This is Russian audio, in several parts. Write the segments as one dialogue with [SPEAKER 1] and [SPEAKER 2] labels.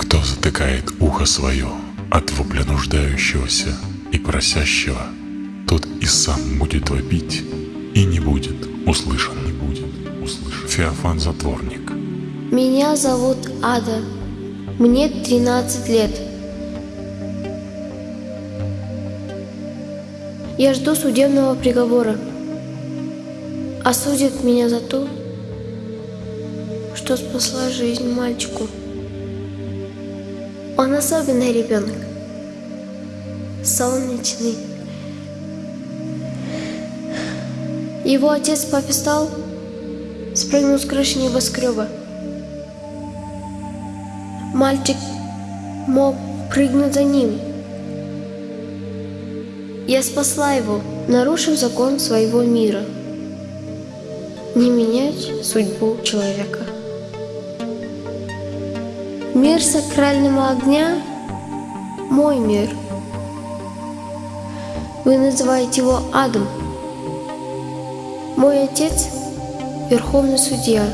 [SPEAKER 1] Кто затыкает ухо свое от вопля нуждающегося и просящего, тот и сам будет вопить, и не будет услышан, не будет услышан. Феофан Затворник.
[SPEAKER 2] Меня зовут Ада. Мне 13 лет. Я жду судебного приговора. Осудят меня за то, что спасла жизнь мальчику. Он особенный ребенок. Солнечный. Его отец попистал, спрыгнул с крыши небоскреба. Мальчик мог прыгнуть за ним. Я спасла его, нарушив закон своего мира. Не менять судьбу человека. Мир сакрального огня – мой мир. Вы называете его адом. Мой отец – верховный судья.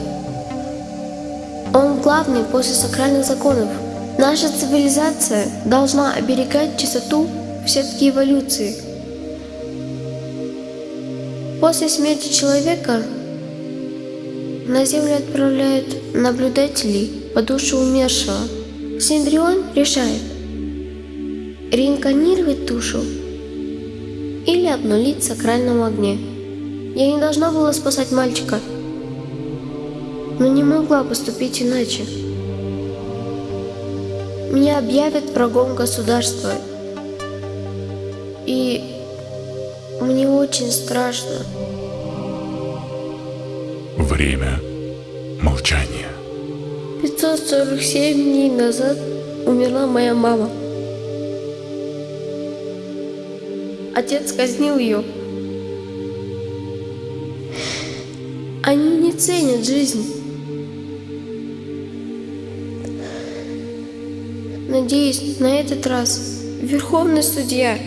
[SPEAKER 2] Он главный после сакральных законов. Наша цивилизация должна оберегать чистоту в сетке эволюции. После смерти человека на Землю отправляют наблюдателей по душу умершего. Синдрион решает, реинкарнировать душу или обнулить в сакральном огне. Я не должна была спасать мальчика, но не могла поступить иначе. Меня объявят врагом государства, и мне очень страшно.
[SPEAKER 1] Время молчания.
[SPEAKER 2] 547 дней назад умерла моя мама. Отец казнил ее. Они не ценят жизнь. Надеюсь, на этот раз Верховный Судья,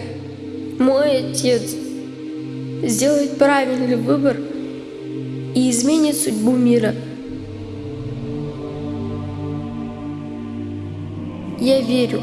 [SPEAKER 2] мой отец, сделает правильный выбор и изменит судьбу мира. Я верю,